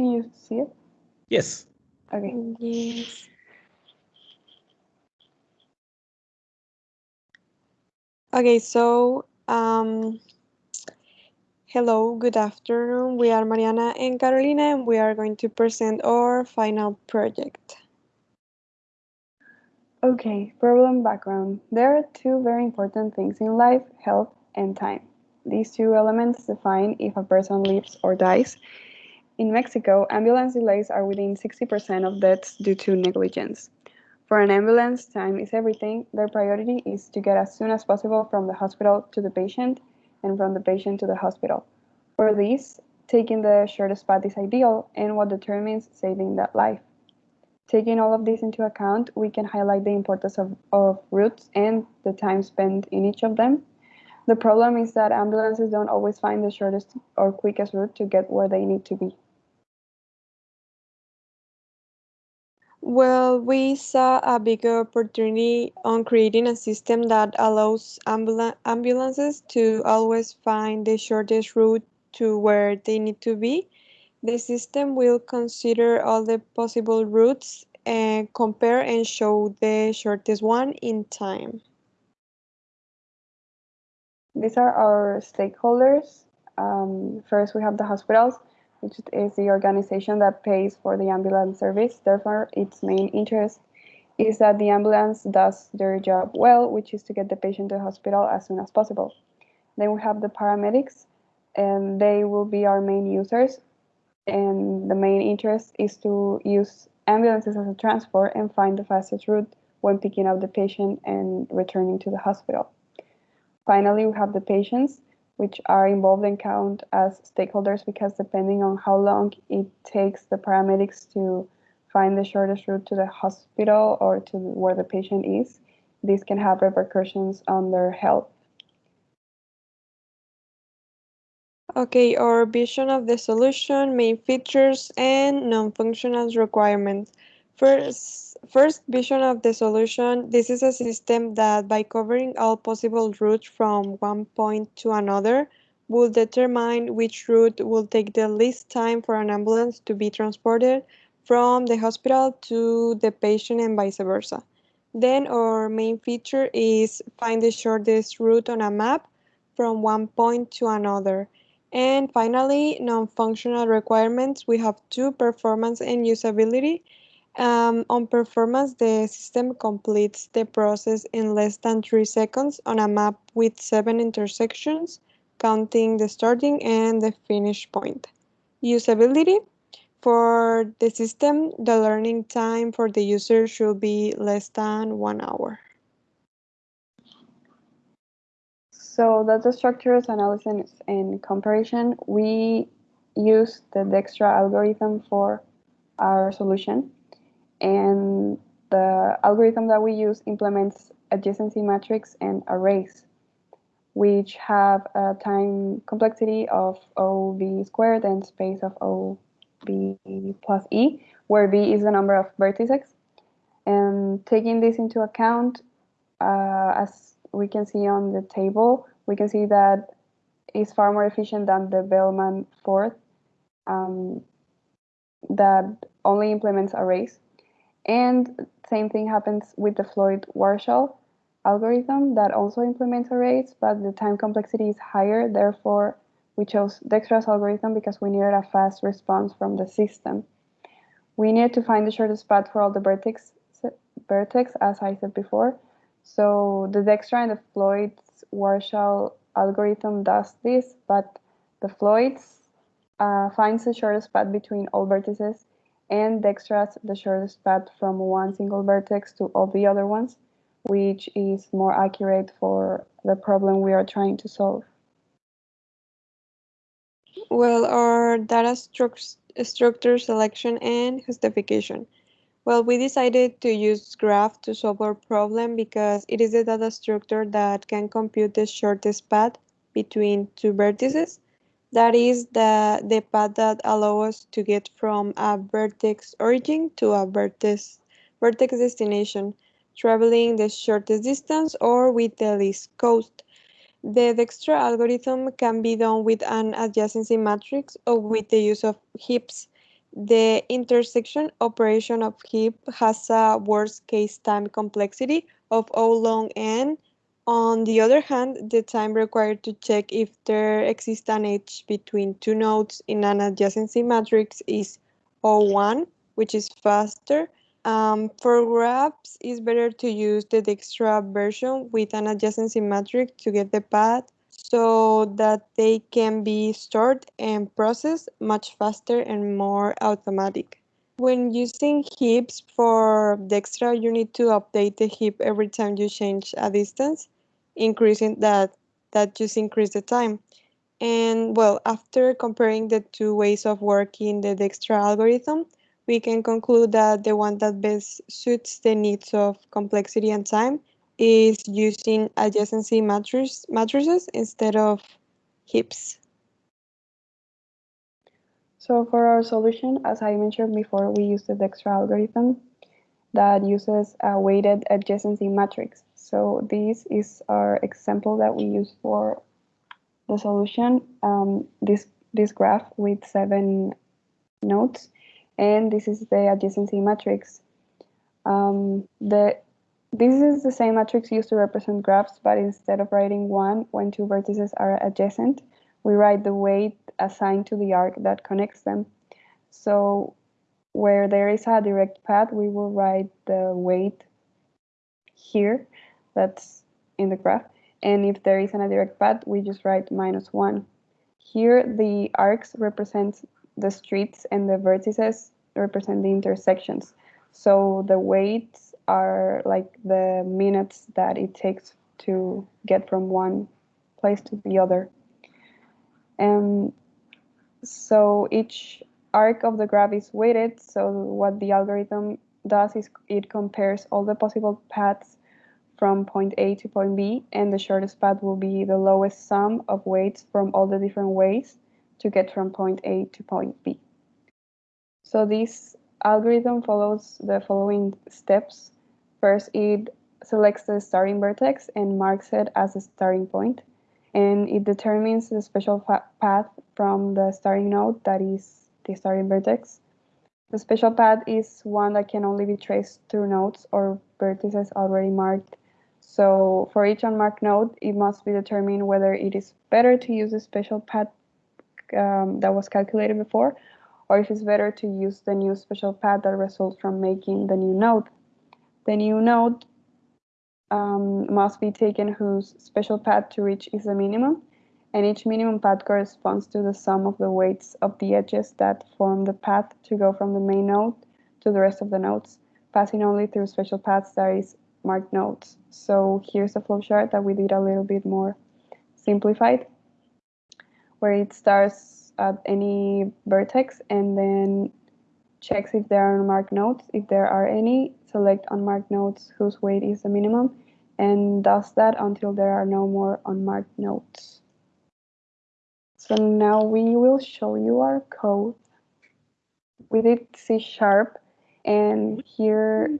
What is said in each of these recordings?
Can you see it? Yes. Okay. Yes. Okay, so um, hello, good afternoon. We are Mariana and Carolina, and we are going to present our final project. Okay, problem background. There are two very important things in life, health and time. These two elements define if a person lives or dies. In Mexico, ambulance delays are within 60% of deaths due to negligence. For an ambulance, time is everything. Their priority is to get as soon as possible from the hospital to the patient and from the patient to the hospital. For this, taking the shortest path is ideal and what determines saving that life. Taking all of this into account, we can highlight the importance of, of routes and the time spent in each of them. The problem is that ambulances don't always find the shortest or quickest route to get where they need to be. Well, we saw a big opportunity on creating a system that allows ambula ambulances to always find the shortest route to where they need to be. The system will consider all the possible routes and compare and show the shortest one in time. These are our stakeholders. Um, first, we have the hospitals, which is the organization that pays for the ambulance service. Therefore, its main interest is that the ambulance does their job well, which is to get the patient to the hospital as soon as possible. Then we have the paramedics, and they will be our main users. And the main interest is to use ambulances as a transport and find the fastest route when picking up the patient and returning to the hospital. Finally, we have the patients, which are involved and count as stakeholders because depending on how long it takes the paramedics to find the shortest route to the hospital or to where the patient is, this can have repercussions on their health. Okay, our vision of the solution, main features, and non-functional requirements. First, first vision of the solution, this is a system that by covering all possible routes from one point to another, will determine which route will take the least time for an ambulance to be transported from the hospital to the patient and vice versa. Then our main feature is find the shortest route on a map from one point to another. And finally, non-functional requirements. We have two, performance and usability. Um, on performance, the system completes the process in less than three seconds on a map with seven intersections, counting the starting and the finish point. Usability. For the system, the learning time for the user should be less than one hour. So data structures analysis and comparison, we use the Dijkstra algorithm for our solution. And the algorithm that we use implements adjacency matrix and arrays, which have a time complexity of OV squared and space of OV plus E, where V is the number of vertices. And taking this into account, uh, as we can see on the table, we can see that it's far more efficient than the Bellman fourth um, that only implements arrays. And same thing happens with the Floyd-Warshall algorithm that also implements arrays, but the time complexity is higher. Therefore, we chose Dijkstra's algorithm because we needed a fast response from the system. We needed to find the shortest path for all the vertex, vertex as I said before. So the Dijkstra and the Floyd-Warshall algorithm does this, but the Floyd's uh, finds the shortest path between all vertices and Dijkstra's the shortest path from one single vertex to all the other ones, which is more accurate for the problem we are trying to solve. Well, our data stru structure selection and justification. Well, we decided to use graph to solve our problem because it is a data structure that can compute the shortest path between two vertices. That is the, the path that allows us to get from a vertex origin to a vertex, vertex destination, traveling the shortest distance or with the least cost. The Dijkstra algorithm can be done with an adjacency matrix or with the use of heaps. The intersection operation of heap has a worst case time complexity of O log n. On the other hand, the time required to check if there exists an edge between two nodes in an adjacency matrix is O1, which is faster. Um, for graphs, it's better to use the Dijkstra version with an adjacency matrix to get the path so that they can be stored and processed much faster and more automatic. When using heaps for Dijkstra, you need to update the heap every time you change a distance, increasing that, that just increase the time. And well, after comparing the two ways of working the Dijkstra algorithm, we can conclude that the one that best suits the needs of complexity and time is using adjacency matrices, matrices instead of heaps. So for our solution, as I mentioned before, we use the Dijkstra algorithm that uses a weighted adjacency matrix. So this is our example that we use for the solution. Um, this this graph with seven nodes, and this is the adjacency matrix. Um, the this is the same matrix used to represent graphs, but instead of writing one when two vertices are adjacent, we write the weight assigned to the arc that connects them. So where there is a direct path, we will write the weight here, that's in the graph. And if there isn't a direct path, we just write minus one. Here, the arcs represent the streets and the vertices represent the intersections. So the weights are like the minutes that it takes to get from one place to the other. And so each arc of the graph is weighted. So what the algorithm does is it compares all the possible paths from point A to point B, and the shortest path will be the lowest sum of weights from all the different ways to get from point A to point B. So this algorithm follows the following steps. First, it selects the starting vertex and marks it as a starting point, and it determines the special path from the starting node that is the starting vertex. The special path is one that can only be traced through nodes or vertices already marked. So for each unmarked node, it must be determined whether it is better to use the special path um, that was calculated before, or if it's better to use the new special path that results from making the new node. The new node um, must be taken whose special path to reach is the minimum, and each minimum path corresponds to the sum of the weights of the edges that form the path to go from the main node to the rest of the nodes, passing only through special paths that is marked nodes. So here's a flowchart that we did a little bit more simplified, where it starts at any vertex and then checks if there are unmarked nodes. If there are any, select unmarked nodes whose weight is the minimum, and does that until there are no more unmarked nodes. So now we will show you our code. We did C sharp, and here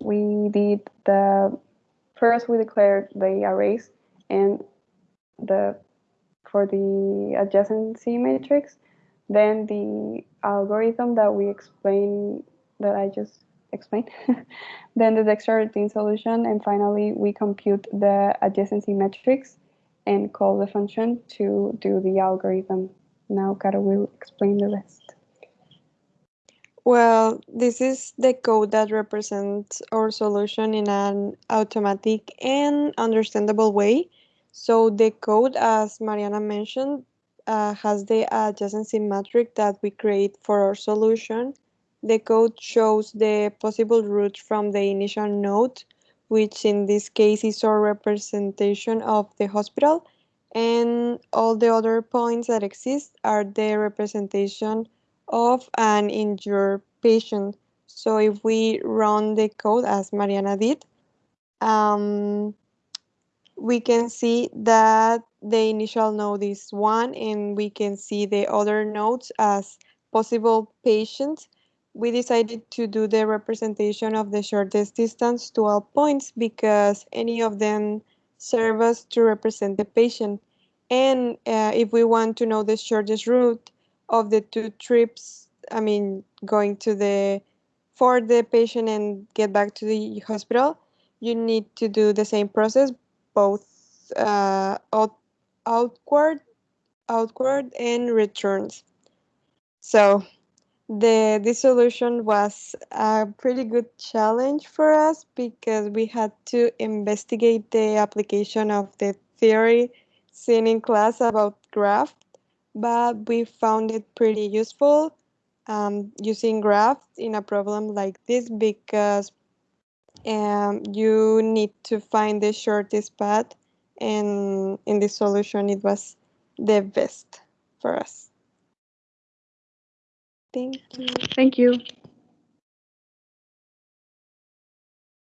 we did the first we declared the arrays and the for the adjacency matrix then the algorithm that we explained, that I just explained, then the Dijkstra routine solution, and finally we compute the adjacency matrix and call the function to do the algorithm. Now Caro will explain the rest. Well, this is the code that represents our solution in an automatic and understandable way. So the code, as Mariana mentioned, uh, has the adjacency matrix that we create for our solution. The code shows the possible route from the initial node, which in this case is our representation of the hospital, and all the other points that exist are the representation of an injured patient. So if we run the code as Mariana did, um, we can see that the initial node is one and we can see the other nodes as possible patients. We decided to do the representation of the shortest distance to all points because any of them serve us to represent the patient. And uh, if we want to know the shortest route of the two trips I mean, going to the for the patient and get back to the hospital, you need to do the same process, both uh, out, outward, outward and returns. So the this solution was a pretty good challenge for us because we had to investigate the application of the theory seen in class about graph, but we found it pretty useful um, using graph in a problem like this because um, you need to find the shortest path and in this solution it was the best for us. Thank you. Thank you.